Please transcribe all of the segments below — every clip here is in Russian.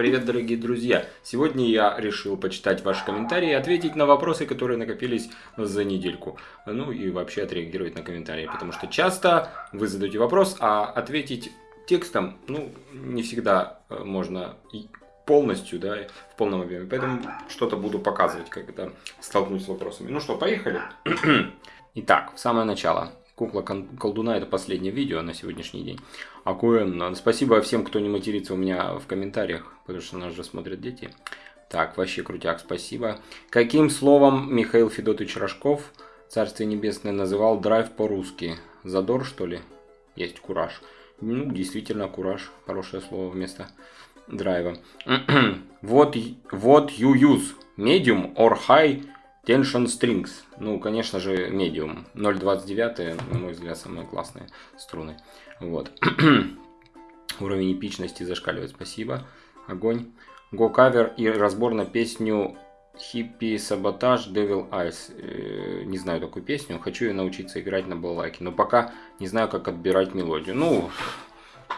Привет, дорогие друзья! Сегодня я решил почитать ваши комментарии и ответить на вопросы, которые накопились за недельку. Ну и вообще отреагировать на комментарии, потому что часто вы задаете вопрос, а ответить текстом, ну, не всегда э, можно полностью, да, в полном объеме. Поэтому что-то буду показывать, когда столкнусь с вопросами. Ну что, поехали? Итак, в самое начало. Кукла колдуна это последнее видео на сегодняшний день. Акуэн, спасибо всем, кто не матерится у меня в комментариях, потому что нас же смотрят дети. Так, вообще крутяк, спасибо. Каким словом Михаил Федотович Рожков, Царствие Небесное, называл драйв по-русски? Задор, что ли? Есть кураж. Ну, действительно, кураж. Хорошее слово вместо драйва. вот, вот you use medium or high Tension Strings. Ну, конечно же, Medium. 0.29, на мой взгляд, самые классные струны. Вот. Уровень эпичности зашкаливает. Спасибо. Огонь. Go Cover и разбор на песню Hippie Sabotage Devil Eyes. Э, не знаю такую песню. Хочу ее научиться играть на балалайке. Но пока не знаю, как отбирать мелодию. Ну,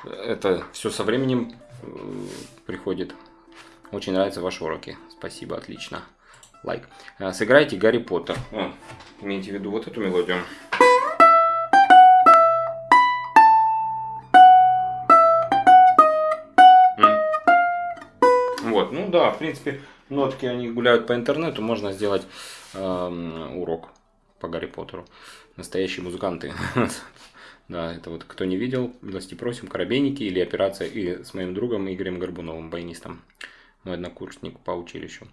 это все со временем э, приходит. Очень нравятся ваши уроки. Спасибо, отлично лайк. Э, сыграйте Гарри Поттер. О, имейте в виду вот эту мелодию. Вот, ну да, в принципе, нотки они гуляют по интернету, можно сделать э, урок по Гарри Поттеру. Настоящие музыканты. Да, это вот кто не видел, милости просим, Коробейники или операция и с моим другом Игорем Горбуновым, баянистом, мой однокурсник по училищу.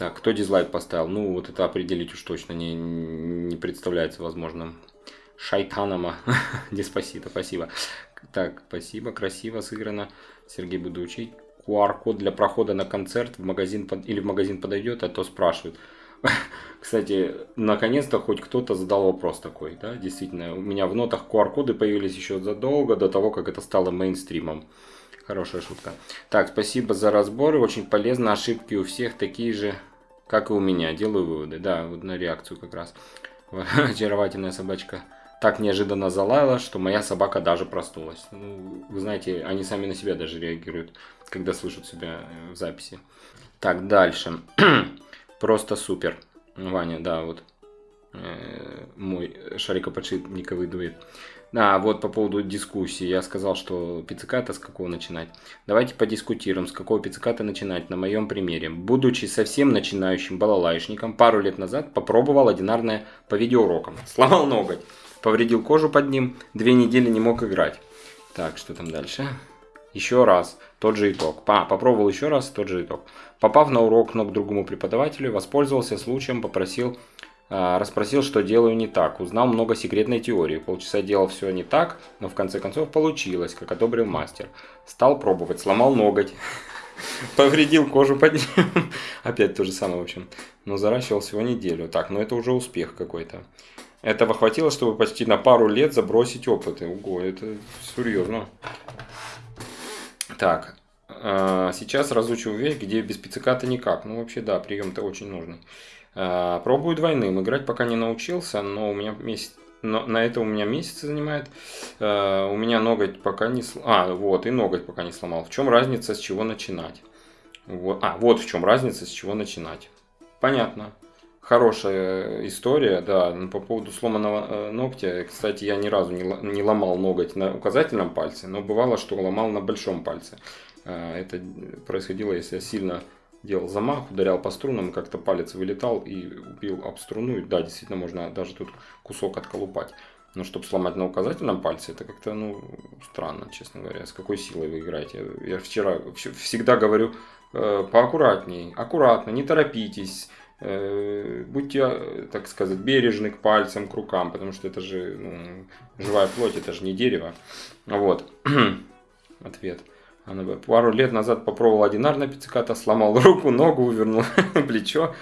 Так, кто дизлайк поставил? Ну, вот это определить уж точно не, не представляется возможным. Шайтанама. Деспасито, спасибо. Так, спасибо, красиво сыграно. Сергей, буду учить. QR-код для прохода на концерт в магазин под... или в магазин подойдет, а то спрашивают. Кстати, наконец-то хоть кто-то задал вопрос такой, да, действительно. У меня в нотах QR-коды появились еще задолго до того, как это стало мейнстримом. Хорошая шутка. Так, спасибо за разборы, очень полезно. Ошибки у всех такие же как и у меня, делаю выводы. Да, вот на реакцию как раз. Очаровательная собачка так неожиданно залаяла, что моя собака даже проснулась. Ну, вы знаете, они сами на себя даже реагируют, когда слышат себя э, в записи. Так, дальше. Просто супер. Ваня, да, вот э, мой шарикоподшипниковый дует. А, вот по поводу дискуссии. Я сказал, что пицциката с какого начинать. Давайте подискутируем, с какого пицциката начинать на моем примере. Будучи совсем начинающим балалайшником, пару лет назад попробовал одинарное по видеоурокам. Сломал ноготь, повредил кожу под ним, две недели не мог играть. Так, что там дальше? Еще раз, тот же итог. А, попробовал еще раз, тот же итог. Попав на урок ног другому преподавателю, воспользовался случаем, попросил расспросил, что делаю не так. Узнал много секретной теории. Полчаса делал все не так, но в конце концов получилось, как одобрил мастер. Стал пробовать, сломал ноготь. Повредил кожу под ним. Опять то же самое, в общем. Но заращивал всего неделю. Так, ну это уже успех какой-то. Этого хватило, чтобы почти на пару лет забросить опыты. Ого, это серьезно. Так, а, сейчас разучу вещь, где без пицциката никак. Ну вообще да, прием-то очень нужный. А, пробую двойным. Играть пока не научился, но у меня месяц но на это у меня месяц занимает. Uh, у меня ноготь пока не сломал. А, вот, и ноготь пока не сломал. В чем разница, с чего начинать? Вот. А, вот в чем разница, с чего начинать. Понятно. Хорошая история, да. По поводу сломанного э, ногтя, кстати, я ни разу не, ломал ноготь на указательном пальце, но бывало, что ломал на большом пальце. Это происходило, если я сильно делал замах, ударял по струнам, как-то палец вылетал и убил об струну. И, да, действительно, можно даже тут кусок отколупать. Но чтобы сломать на указательном пальце, это как-то, ну, странно, честно говоря. С какой силой вы играете? Я вчера всегда говорю э, поаккуратней, аккуратно, не торопитесь. Э, будьте, так сказать, бережны к пальцам, к рукам, потому что это же ну, живая плоть, это же не дерево. Вот. Ответ. Она пару лет назад попробовал одинарное пицциката, сломал руку, ногу, вывернул плечо.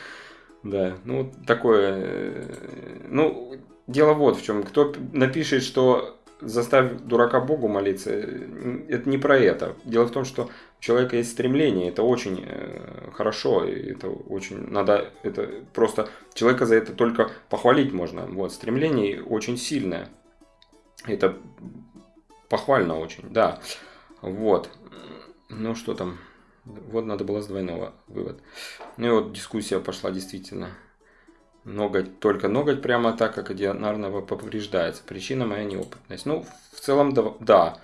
Да, ну такое. Э, ну, дело вот в чем. Кто напишет, что заставь дурака Богу молиться, это не про это. Дело в том, что у человека есть стремление, это очень э, хорошо, это очень надо, это просто человека за это только похвалить можно. Вот, стремление очень сильное. Это похвально очень, да. Вот. Ну что там Вот надо было с двойного вывод. Ну и вот дискуссия пошла действительно. Ноготь, только ноготь прямо так, как одинарного повреждается. Причина моя неопытность. Ну, в целом, да.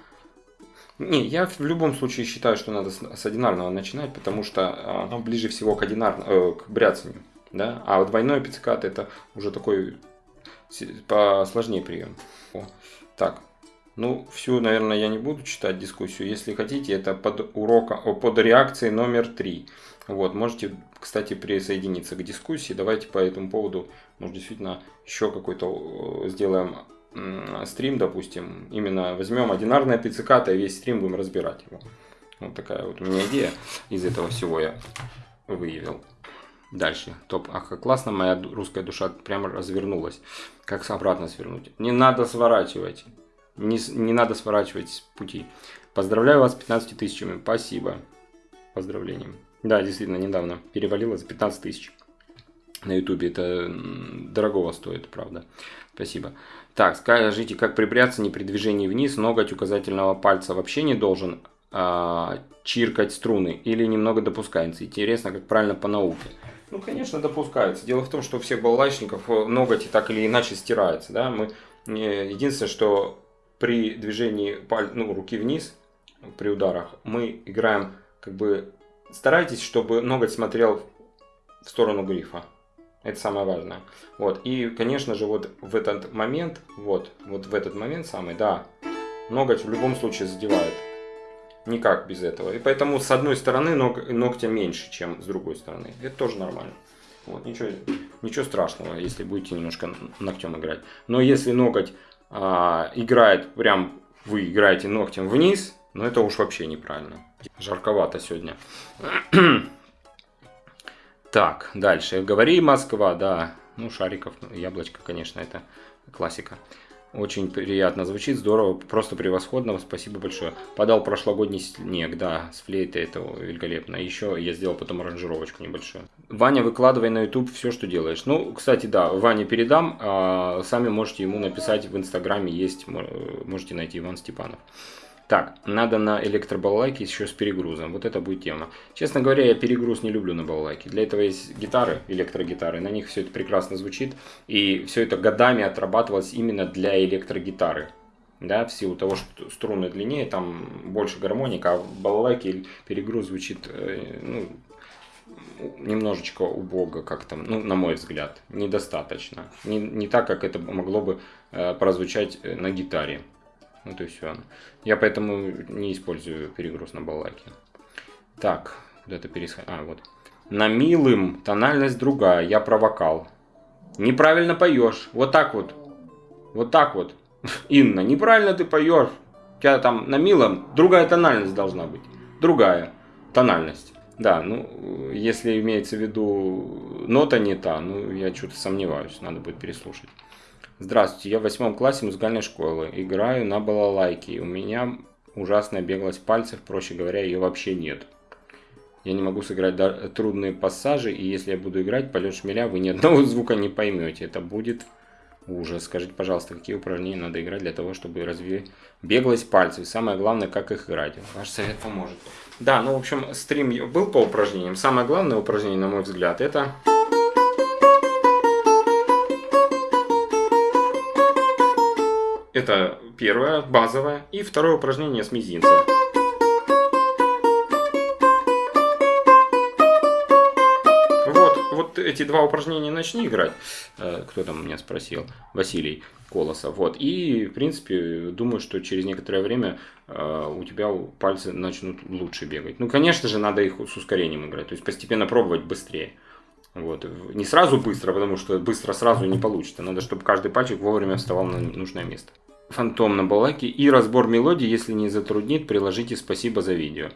Не, я в любом случае считаю, что надо с одинарного начинать, потому что оно ближе всего к, одинар... э, к бряцанию. Да? А вот двойной пиццикат это уже такой посложнее прием. О. Так, ну, всю, наверное, я не буду читать дискуссию. Если хотите, это под урока, под реакцией номер три. Вот, можете, кстати, присоединиться к дискуссии. Давайте по этому поводу, может, действительно еще какой-то э, сделаем стрим, допустим. Именно возьмем одинарное пицциката и весь стрим будем разбирать его. Вот такая вот у меня идея из этого всего я выявил. Дальше. Топ. Ах, как классно, моя русская душа прямо развернулась. Как обратно свернуть? Не надо сворачивать. Не, не надо сворачивать пути. Поздравляю вас с 15 тысячами. Спасибо. Поздравлением. Да, действительно, недавно перевалило за 15 тысяч. На ютубе это дорогого стоит, правда. Спасибо. Так, скажите, как припрятаться не при движении вниз, ноготь указательного пальца вообще не должен а, чиркать струны или немного допускается? Интересно, как правильно по науке. Ну, конечно, допускается. Дело в том, что у всех балалайчников э, ноготь так или иначе стирается. Да? Мы, единственное, что при движении паль, ну, руки вниз, при ударах, мы играем, как бы, старайтесь, чтобы ноготь смотрел в сторону грифа. Это самое важное. Вот. И, конечно же, вот в этот момент, вот, вот в этот момент самый, да, ноготь в любом случае задевает. Никак без этого. И поэтому с одной стороны ног, ногтя меньше, чем с другой стороны. Это тоже нормально. Вот, ничего, ничего страшного, если будете немножко ногтем играть. Но если ноготь а, играет прям, вы играете ногтем вниз, ну это уж вообще неправильно. Жарковато сегодня. Так, дальше. Говори, Москва, да. Ну, Шариков, ну, Яблочко, конечно, это классика. Очень приятно звучит, здорово, просто превосходно, спасибо большое. Подал прошлогодний снег, да, с флейтой, это великолепно. Еще я сделал потом аранжировочку небольшую. Ваня, выкладывай на YouTube все, что делаешь. Ну, кстати, да, Ване передам, а сами можете ему написать в Инстаграме, есть, можете найти Иван Степанов. Так, надо на электробалалайке еще с перегрузом. Вот это будет тема. Честно говоря, я перегруз не люблю на балалайке. Для этого есть гитары, электрогитары. На них все это прекрасно звучит. И все это годами отрабатывалось именно для электрогитары. Да, в силу того, что струны длиннее, там больше гармоника, а в балалайке перегруз звучит э, ну, немножечко убого, как там, ну, на мой взгляд, недостаточно. Не, не так, как это могло бы э, прозвучать э, на гитаре. То есть все. Я поэтому не использую перегруз на балалайке. Так, куда-то пересходить. А, вот. На милым тональность другая, я про вокал. Неправильно поешь. Вот так вот. Вот так вот. Инна, неправильно ты поешь. У тебя там на милом другая тональность должна быть. Другая тональность. Да, ну, если имеется в виду нота не та, ну, я что-то сомневаюсь, надо будет переслушать. Здравствуйте, я в восьмом классе музыкальной школы. Играю на балалайке. У меня ужасная беглость пальцев, проще говоря, ее вообще нет. Я не могу сыграть трудные пассажи, и если я буду играть полет шмеля, вы ни одного звука не поймете. Это будет ужас. Скажите, пожалуйста, какие упражнения надо играть для того, чтобы развить беглость пальцев? И самое главное, как их играть. Ваш совет поможет. Да, ну, в общем, стрим был по упражнениям. Самое главное упражнение, на мой взгляд, это... Это первое, базовое. И второе упражнение с мизинца. Вот, вот эти два упражнения начни играть. Э, кто там меня спросил? Василий Колосов. Вот. И, в принципе, думаю, что через некоторое время э, у тебя пальцы начнут лучше бегать. Ну, конечно же, надо их с ускорением играть. То есть постепенно пробовать быстрее. Вот. Не сразу быстро, потому что быстро сразу не получится. Надо, чтобы каждый пальчик вовремя вставал на нужное место фантом на балаке и разбор мелодии, если не затруднит, приложите спасибо за видео.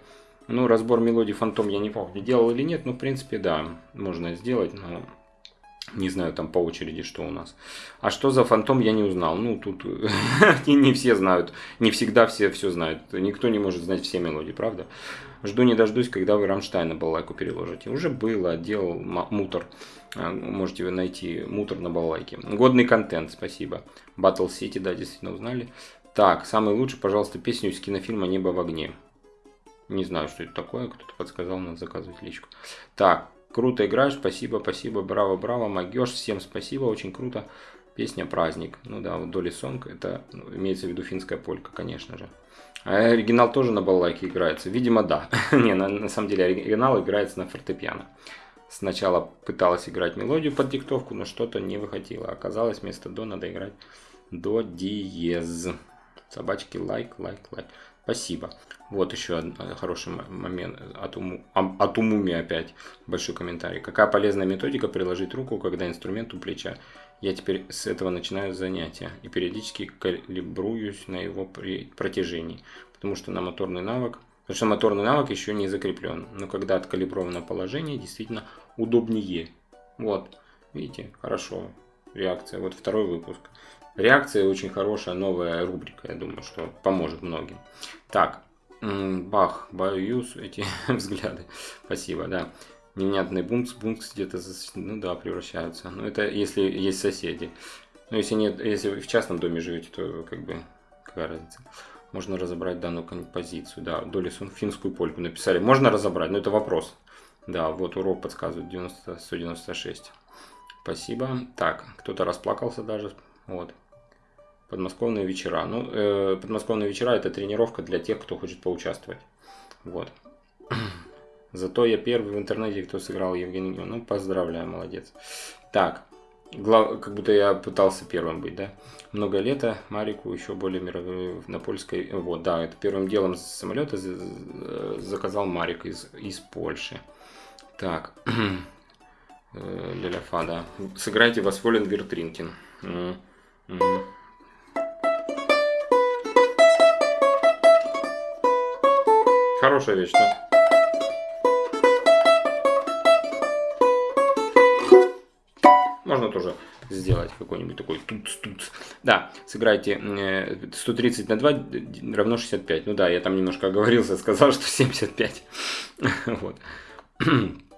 Ну, разбор мелодии фантом я не помню, делал или нет, но в принципе да, можно сделать, но не знаю там по очереди, что у нас. А что за фантом, я не узнал. Ну, тут не все знают, не всегда все все знают. Никто не может знать все мелодии, правда? Жду не дождусь, когда вы Рамштайна балалайку переложите. Уже было, делал мутор. А, можете вы найти мутор на балалайке. Годный контент, спасибо. Battle City, да, действительно узнали. Так, самый лучший, пожалуйста, песню из кинофильма «Небо в огне». Не знаю, что это такое, кто-то подсказал, надо заказывать личку. Так, круто играешь, спасибо, спасибо, браво, браво, могешь, всем спасибо, очень круто. Песня «Праздник». Ну да, вот Доли Сонг, это ну, имеется в виду финская полька, конечно же. А оригинал тоже на балалайке играется? Видимо, да. Не, на, на самом деле оригинал играется на фортепиано. Сначала пыталась играть мелодию под диктовку, но что-то не выходило. Оказалось, вместо до надо играть до диез. Собачки лайк, лайк, лайк. Спасибо. Вот еще один э, хороший момент от, уму, от умуми опять. Большой комментарий. Какая полезная методика приложить руку, когда инструмент у плеча. Я теперь с этого начинаю занятия и периодически калибруюсь на его протяжении. Потому что на моторный навык Потому что моторный навык еще не закреплен. Но когда откалибровано положение, действительно удобнее. Вот, видите, хорошо. Реакция. Вот второй выпуск. Реакция очень хорошая, новая рубрика, я думаю, что поможет многим. Так, бах, боюсь эти взгляды. Спасибо, да. Невнятный бункс, бункс где-то, ну да, превращаются. Но это если есть соседи. Но если нет, если вы в частном доме живете, то как бы какая разница можно разобрать данную композицию. Да, Долисон финскую польку написали. Можно разобрать, но это вопрос. Да, вот урок подсказывает 90, 196. Спасибо. Так, кто-то расплакался даже. Вот. Подмосковные вечера. Ну, э, подмосковные вечера это тренировка для тех, кто хочет поучаствовать. Вот. Зато я первый в интернете, кто сыграл Евгений Ну, поздравляю, молодец. Так, Глав... Как будто я пытался первым быть, да? Много лета Марику еще более мировой на польской. Вот, да, это первым делом с самолета заказал Марик из, из Польши. Так. Леляфа, да. Сыграйте Восволен Вертринкин. Хорошая вещь, да? Можно тоже сделать какой-нибудь такой тут-тут. Да, сыграйте 130 на 2 равно 65. Ну да, я там немножко оговорился, сказал, что 75. Вот.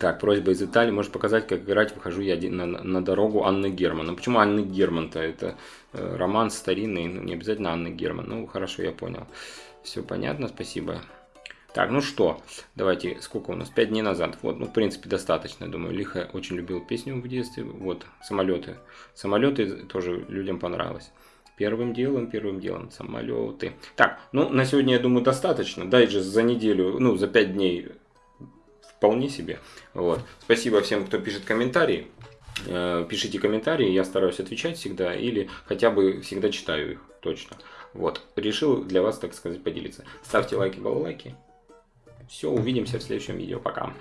Так, просьба из Италии. Можешь показать, как играть «Выхожу я на, на дорогу» Анны Герман. Ну, почему Анны Герман-то? Это э, роман старинный, ну, не обязательно Анны Герман. Ну, хорошо, я понял. Все понятно, спасибо. Так, ну что, давайте, сколько у нас? 5 дней назад. Вот, ну, в принципе, достаточно, думаю. Лиха очень любил песню в детстве. Вот, самолеты. Самолеты тоже людям понравилось. Первым делом, первым делом, самолеты. Так, ну, на сегодня, я думаю, достаточно. Дайджест за неделю, ну, за 5 дней вполне себе. Вот. Спасибо всем, кто пишет комментарии. Э, пишите комментарии, я стараюсь отвечать всегда, или хотя бы всегда читаю их, точно. Вот, решил для вас, так сказать, поделиться. Ставьте лайки, балалайки. Все, увидимся в следующем видео. Пока.